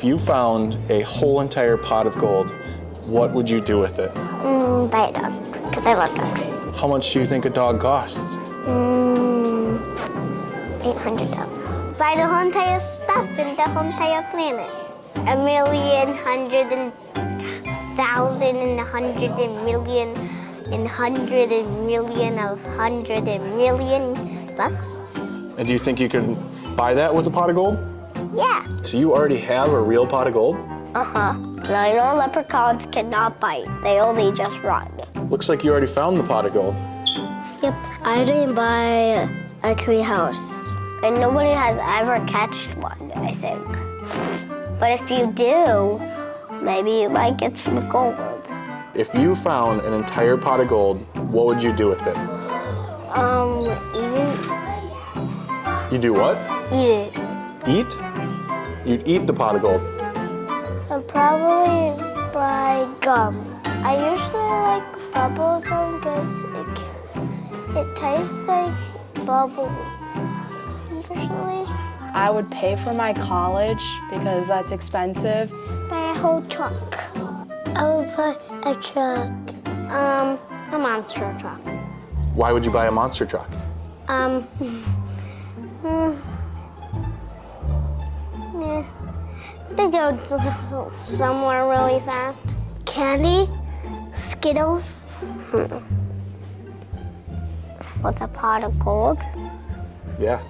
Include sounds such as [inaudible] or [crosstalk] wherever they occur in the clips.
If you found a whole entire pot of gold, what would you do with it? Mm, buy a dog, because I love dogs. How much do you think a dog costs? Mm, $800. Buy the whole entire stuff in the whole entire planet. A million, hundred and thousand and a hundred and million and hundred and million of hundred and million bucks. And do you think you could buy that with a pot of gold? Yeah. So you already have a real pot of gold? Uh-huh. Now, I know leprechauns cannot bite. They only just run. Looks like you already found the pot of gold. Yep. I didn't buy a tree house. And nobody has ever catched one, I think. But if you do, maybe you might get some gold. If you found an entire pot of gold, what would you do with it? Um, eat it. You do what? Eat it. Eat? You'd eat the pot of gold. I'd probably buy gum. I usually like bubble gum because it, can- it tastes like bubbles. Usually. I would pay for my college because that's expensive. Buy a whole truck. I would buy a truck. Um, a monster truck. Why would you buy a monster truck? Um, [laughs] to go to somewhere really fast. Candy, Skittles, hmm. with a pot of gold. Yeah.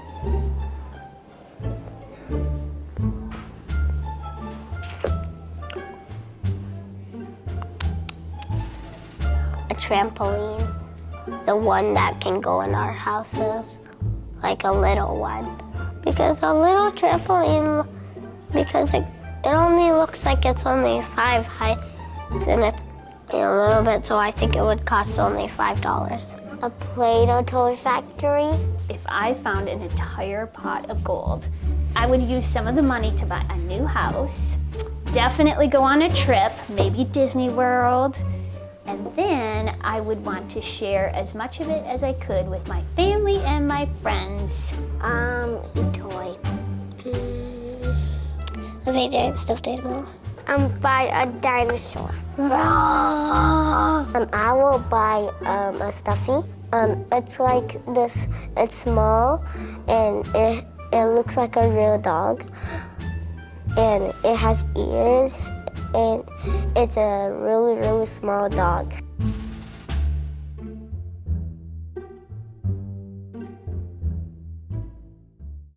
a trampoline, the one that can go in our houses, like a little one. Because a little trampoline, because it, it only looks like it's only five heights and it's a little bit, so I think it would cost only five dollars. A Play-Doh toy factory. If I found an entire pot of gold, I would use some of the money to buy a new house, definitely go on a trip, maybe Disney World, and then I would want to share as much of it as I could with my family and my friends. Um, a toy. A giant stuffed animal. Um, buy a dinosaur. um, I will buy um, a stuffy. Um, it's like this. It's small, and it it looks like a real dog, and it has ears, and it's a really really small dog.